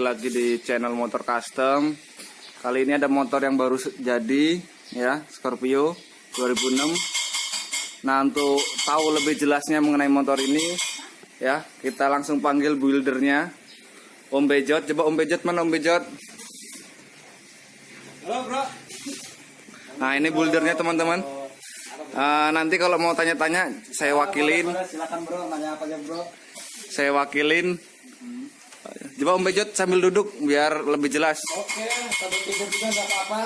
balik lagi di channel motor custom. Kali ini ada motor yang baru jadi ya, Scorpio 2006. Nah, untuk tahu lebih jelasnya mengenai motor ini ya, kita langsung panggil buildernya. Om Bejot, coba Om Bejot mana Om Bejot? Halo bro. Nah, ini buildernya teman-teman. Ah, nanti kalau mau tanya-tanya saya wakilin, silakan bro, nanya apa aja bro. saya wakilin. Coba Om Bejot sambil duduk biar lebih jelas. Oke, sambil tidur juga nggak apa-apa.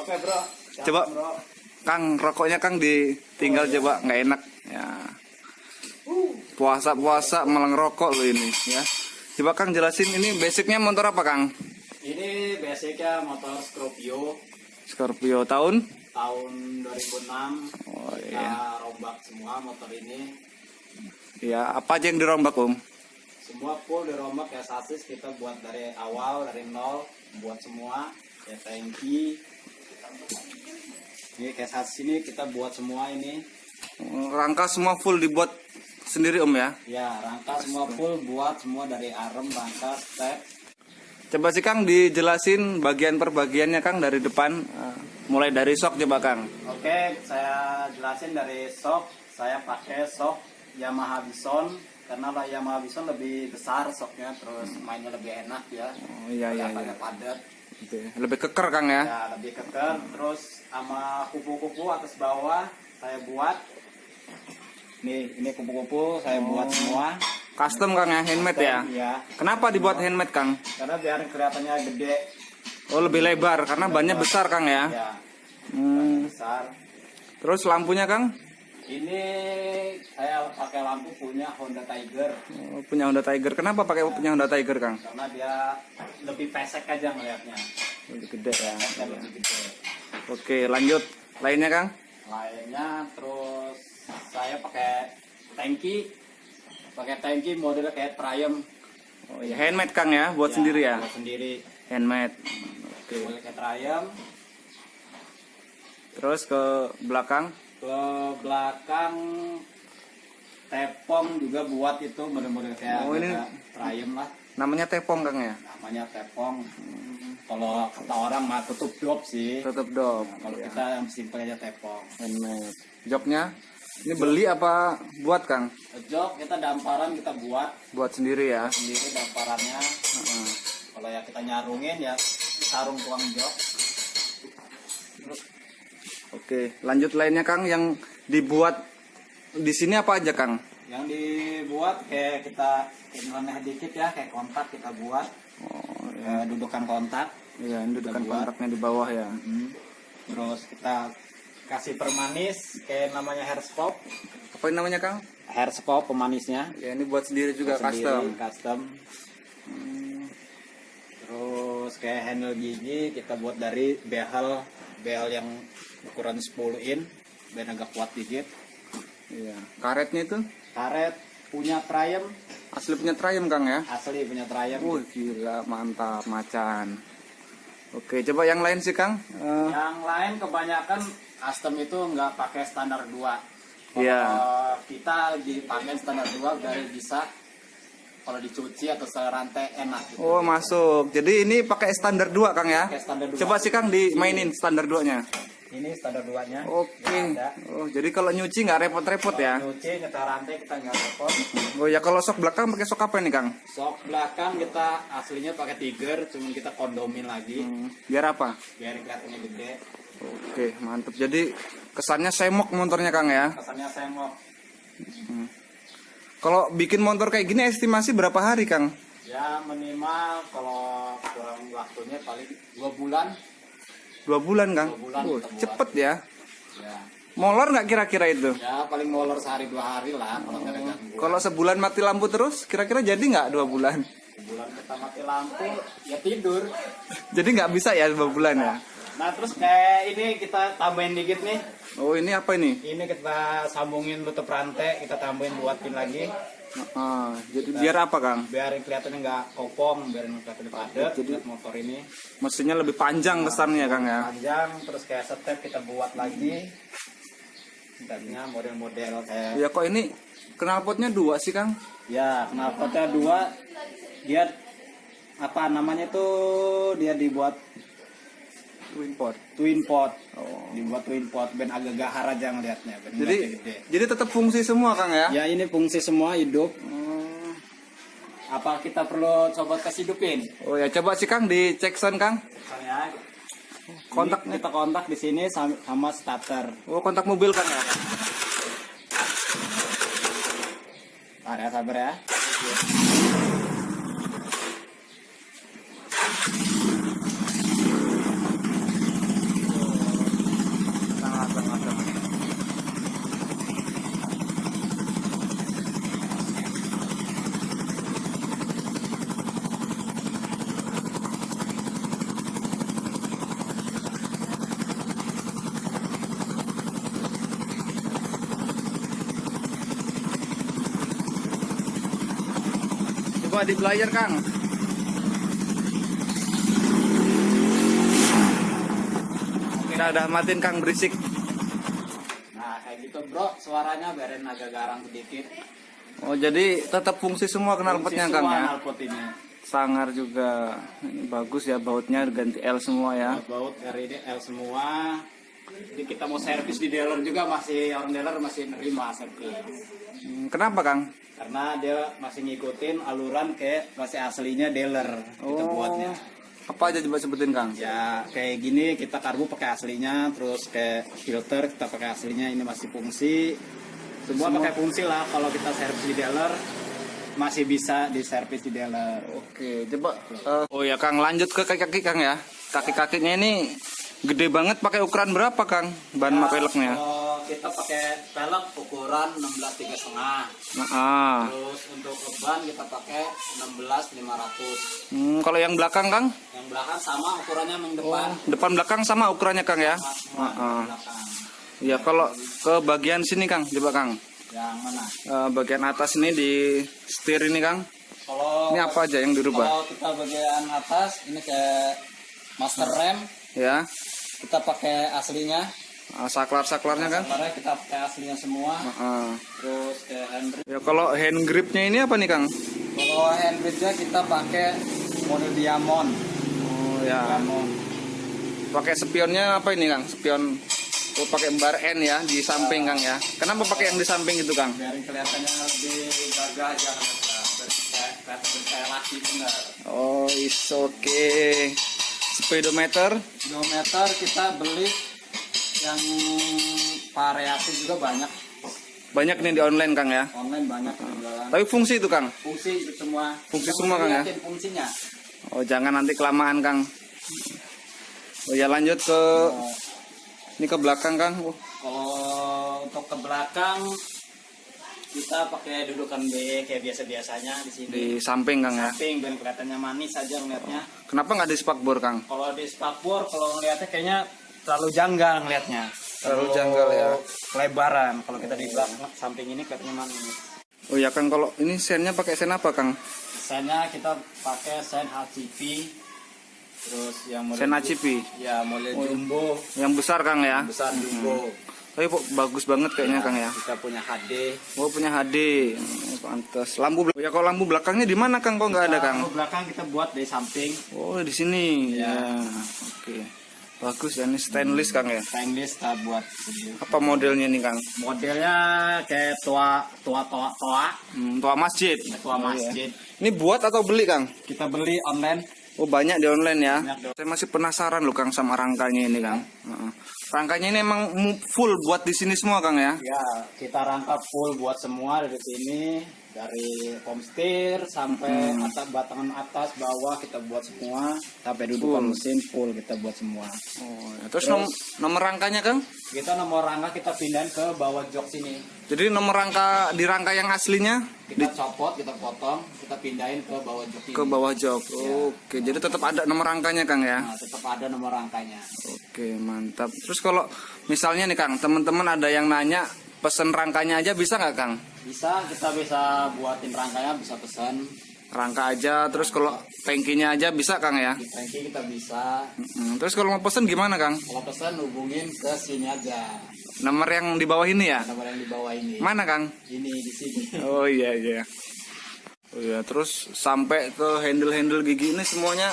Oke bro. Silakan, Coba. bro. Kang, rokoknya Kang ditinggal coba nggak enak ya. Puasa-puasa malah ngerokok lo ini ya. Coba Kang jelasin ini basicnya motor apa Kang? Ini basicnya motor Scorpio Scorpio tahun? tahun 2006. Oh Kita iya. rombak semua motor ini. Ya, apa aja yang dirombak Om? Semua full dirombak ya sasis kita buat dari awal dari nol buat semua ya tanki. Ini kayak sasis ini kita buat semua ini. Rangka semua full dibuat sendiri Om ya. Ya, rangka semua full buat semua dari arem, rangka, step. Coba sih Kang dijelasin bagian per bagiannya Kang dari depan Eh, mulai dari sok coba Kang. Oke, saya jelasin dari sok. Saya pakai sok Yamaha Bison karena lah Yamaha Bison lebih besar soknya, terus mainnya lebih enak ya. Oh iya iya iya. Padat. Oke, Lebih keker Kang ya. Ya, lebih keker. Terus sama kupu-kupu atas bawah saya buat. Nih, ini kupu-kupu saya buat semua. Custom Kang ya, handmade ya. Ya, Kenapa dibuat handmade Kang? karena biar kelihatannya gede. Oh lebih lebar karena bannya besar Kang ya. Ya, Hmm. besar. Terus lampunya Kang? Ini saya pakai lampu punya Honda Tiger Oh, punya Honda Tiger. Kenapa pakai punya Honda Tiger Kang? karena dia lebih pesek aja ngelihatnya. Lebih gede ya. Pesek lebih gede. Oke lanjut. Lainnya Kang? Lainnya terus saya pakai tanki, pakai tanki modelnya kayak Triumph. Oh ya handmade Kang ya, buat sendiri ya. Buat sendiri. Handmade. Oke. Model kayak Triumph. Terus ke belakang. Ke belakang tepong juga buat itu model-model kayak Oh, ini- Triumph lah. Namanya tepong Kang ya. Namanya tepong. Kalau kata orang mah tutup job sih. Tutup dop. Nah, kalau Ya, kita yang simpel aja tepong. handmade. Joknya ini beli apa buat Kang? Jok kita damparan kita buat Buat sendiri ya. sendiri damparannya. Heeh. Kalau ya kita nyarungin ya sarung tuang jok. Oke, lanjut lainnya Kang yang dibuat di sini apa aja Kang? Yang dibuat kayak kita nyeleneh dikit ya kayak kontak kita buat Oh, ya, dudukan kontak. iya, ini dudukan kontaknya di bawah ya. Mm. Terus kita kasih permanis kayak namanya hair scope. Apa ini namanya Kang? Hair scope pemanisnya. Ya ini buat sendiri juga Buat custom. sendiri, custom. Terus kayak handle gigi kita buat dari behel behel yang ukuran 10 in biar agak kuat dikit. Iya. Karetnya itu Karet punya Triumph, asli punya Triumph Kang ya. asli punya Triumph. Wih gila mantap macan. Oke coba yang lain sih Kang. Eh, Yang lain kebanyakan custom itu nggak pakai standar 2. Kalau Iya. kita dipakai standar 2 dari bisa kalau dicuci atau serantai enak gitu. oh masuk. Jadi ini pakai standar 2 Kang ya. Pakai standar 2. Coba sih Kang dimainin standar 2-nya. Ini standar 2-nya. Oke. Ada. Oh jadi kalau nyuci nggak repot-repot ya. Nyuci, nyetar rantai kita nggak repot. Oh ya kalau sok belakang pakai sok apa nih Kang? Sok belakang kita aslinya pakai tiger, cuman kita kondomin lagi Hmm, biar apa? biar kelihatannya gede. Oke mantap. Jadi kesannya semok motornya Kang ya. Kesannya saya mau Kalau bikin motor kayak gini estimasi berapa hari Kang? ya minimal kalau kurang waktunya paling dua bulan. Dua bulan Kang. Dua bulan Oh, cepet ya. Ya, Molor nggak kira-kira itu? ya paling molor sehari dua hari lah kalau gangguan. Kalau sebulan mati lampu terus, kira-kira jadi nggak dua bulan? Bulan kita mati lampu, ya tidur. Jadi nggak bisa ya dua bulan ya? Nah terus kayak ini kita tambahin dikit nih. Oh ini apa ini? Ini kita sambungin tutup rantai, kita tambahin buat pin lagi. Ah, jadi biar apa Kang? Biar kelihatannya nggak kopong, biar kelihatannya padat. Jadi- motor ini Mesinnya lebih panjang kesannya Kang ya? panjang, terus kayak step kita buat lagi. Stepnya model-model kayak Ya kok ini knalpotnya dua sih Kang? ya knalpotnya dua dia apa namanya tuh dia dibuat Twin pot. twin pot Oh. dibuat twin pot ben agak gahar aja ngelihatnya Jadi gede. jadi tetap fungsi semua Kang ya? ya ini fungsi semua hidup Oh. apa kita perlu coba kasih hidupin Oh ya coba sih Kang dicek sound Kang. saya Kontaknya. kita kontak di sini sama, starter Oh kontak mobil Kang ya? Sabar ya sabar ya di player Kang. Kita udah matiin Kang berisik. nah kayak gitu bro suaranya biarin agak garang sedikit Oh jadi tetap fungsi semua knalpotnya Kang ya. knalpot ini Sangar juga ini bagus ya bautnya ganti L semua ya. baut RID L semua jadi kita mau servis di dealer juga masih orang dealer masih nerima servis Hmm, Kenapa Kang? karena dia masih ngikutin aluran kayak masih aslinya dealer kita Oh. buatnya Apa aja coba sebutin Kang? ya kayak gini kita karbu pakai aslinya terus kayak filter kita pakai aslinya ini masih fungsi semua, Semua. pakai fungsi lah kalau kita servis di dealer masih bisa di servis di dealer Oke coba. eh, oh ya Kang lanjut ke kaki-kaki Kang ya. Kaki-kakinya ini gede banget pakai ukuran berapa Kang? Ban mak peleknya. kalau kita pakai pelek ukuran 16 tiga setengah Nah, ah. terus untuk ban kita pakai 16 500 Hmm, kalau yang belakang Kang? yang belakang sama ukurannya yang depan Depan belakang sama ukurannya Kang ya? Sama semua Ah, ah. belakang Ya kalau ke bagian sini Kang, coba Kang. yang mana Eh, bagian atas ini di setir ini Kang. kalau Ini apa aja yang dirubah? kalau kita bagian atas ini kayak master rem Ya. Kita pakai aslinya Ah, saklar-saklarnya Kang. karena kita pakai aslinya semua Ah. terus kayak handbrake Ya kalau hand gripnya ini apa nih Kang? kalau handbrake kita pakai model diamond Oh ya. diamond Pakai spionnya apa ini Kang? Spion Oh pakai bar N ya di samping Kang ya. Kenapa pakai yang di samping itu Kang? biar kelihatannya lebih gagah aja kan kelihatan kayak laki bener Oh is okay. Speedometer kilometer kita beli yang variasi juga banyak banyak nih di online Kang ya. online banyak jualan Tapi fungsi itu Kang. fungsi itu semua Fungsi Kita semua, Kang, ya? fungsinya Oh jangan nanti kelamaan Kang. Oh ya lanjut ke Oh, ini ke belakang Kang. Oh, kalau untuk ke belakang kita pakai dudukan B kayak biasa biasanya di sini di samping Kang ya. samping dan kelihatannya manis aja ngeliatnya Kenapa nggak di spakbor Kang? kalau di spakbor kalau ngeliatnya kayaknya terlalu janggal ngeliatnya Terlalu janggal ya. lebaran kalau kita di belakang samping ini kelihatannya manis Oh ya Kang kalau ini sennya pakai sen apa Kang? Misalnya kita pakai sen HCP terus yang model Sen HCP? ya model jumbo Yang besar Kang ya. besar jumbo Tapi kok bagus banget kayaknya Kang ya. kita punya HD Oh punya HD, oh, pantas. Lampu belakang. Ya kalau lampu belakangnya di mana Kang? Kok nggak ada Kang? Lampu belakang kita buat dari samping Oh di sini. Ya. Ya. Oke. Bagus ya ini stainless Kang ya. stainless kita buat. Apa modelnya nih Kang? modelnya kayak tua tua tua tua Hmm, tua masjid. tua Oh, iya. masjid Ini buat atau beli Kang? kita beli online Oh banyak di online ya. Banyak di- Saya masih penasaran loh Kang sama rangkanya ini Kang. Heeh. Rangkanya ini emang full buat di sini semua Kang ya. ya kita rangkap full buat semua dari sini dari homesteer sampai Hmm. atas batangan atas bawah kita buat semua sampai dudukan Full. mesin full kita buat semua Oh, ya. Terus nom- nomor rangkanya Kang? kita nomor rangka kita pindahin ke bawah jok sini Jadi nomor rangka di rangka yang aslinya kita copot kita potong kita pindahin ke bawah jok ini ke bawah jok. Oke, jadi tetap ada nomor rangkanya Kang ya. nah, tetap ada nomor rangkanya Oke, mantap. Terus kalau misalnya nih Kang, teman-teman ada yang nanya pesen rangkanya aja bisa nggak Kang? Bisa kita bisa buatin rangkanya bisa pesan Rangka aja, terus kalau tankinya aja bisa Kang ya. di tanki kita bisa Mm, Terus kalau mau pesen gimana Kang? kalau pesan hubungin ke sini aja Nomor yang di bawah ini ya? nomor yang di bawah ini Mana Kang? ini di sini Oh iya iya. Oh iya, terus sampai ke handle-handle gigi ini semuanya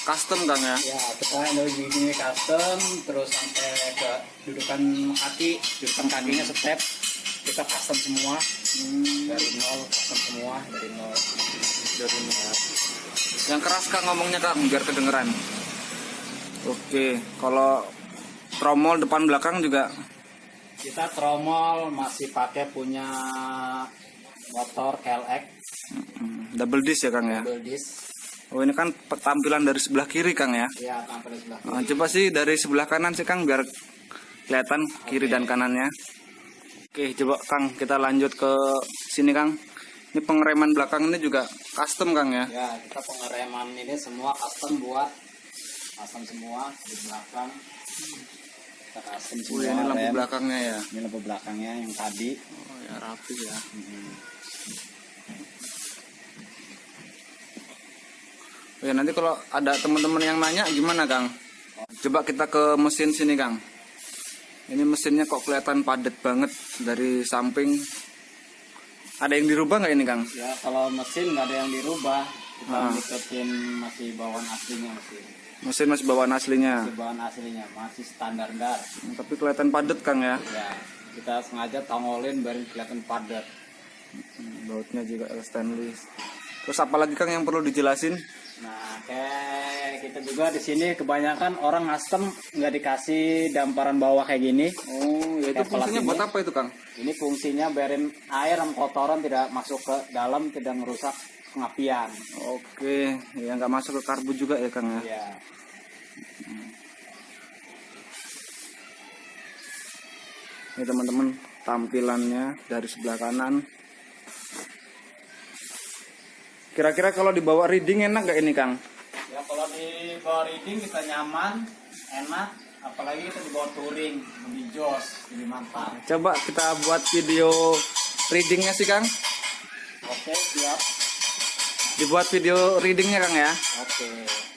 custom Kang ya. Ya, kita dari gini custom, terus sampai ke dudukan kaki, dudukan kakinya step, kita custom semua. Dari nol, custom semua, dari nol. Dari nol. Yang keras Kang ngomongnya Kang biar kedengeran. Oke, kalau tromol depan belakang juga Kita tromol masih pakai punya motor KLX double disc ya Kang ya. double disc. Oh ini kan tampilan dari sebelah kiri Kang ya. Ya, tampil di sebelah. Nah, coba sih dari sebelah kanan sih Kang biar kelihatan kiri dan kanannya. Oke, coba Kang kita lanjut ke sini Kang. Ini pengereman belakang ini juga custom Kang ya. Ya, kita pengereman ini semua custom buat custom semua di belakang. Kita custom Oh, semua. ini lampu rem. belakangnya ya. Ini lampu belakangnya yang tadi. Oh ya rapi ya. Oh, ya nanti kalau ada teman-teman yang nanya gimana Kang? Coba kita ke mesin sini Kang. Ini mesinnya kok kelihatan padat banget dari samping. Ada yang dirubah nggak ini Kang? Ya, kalau mesin nggak ada yang dirubah. Kita Ah. ngikutin masih bawaan aslinya mesin. Mesin masih bawaan aslinya. Masih bawaan aslinya, masih standar dar. Hmm, Tapi kelihatan padat Kang ya. Ya, kita sengaja tongolin biar kelihatan padat. Hmm, Bautnya juga stainless. Terus apa lagi Kang yang perlu dijelasin? Nah, kayak kita juga di sini kebanyakan orang custom nggak dikasih damparan bawah kayak gini. Oh, ya itu fungsinya ini. buat apa itu Kang? Ini fungsinya biarin air dan kotoran tidak masuk ke dalam, tidak merusak pengapian. Oke, ya nggak masuk ke karbu juga ya Kang ya. Ya, Ini teman-teman tampilannya dari sebelah kanan. Kira-kira kalau dibawa reading enak nggak ini Kang? ya kalau di bawah reading kita nyaman, enak. Apalagi kita di bawah touring, lebih jos, lebih mantap. Coba kita buat video readingnya sih Kang. Oke, siap. Dibuat video readingnya Kang ya. Oke.